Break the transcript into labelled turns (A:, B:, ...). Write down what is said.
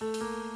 A: Música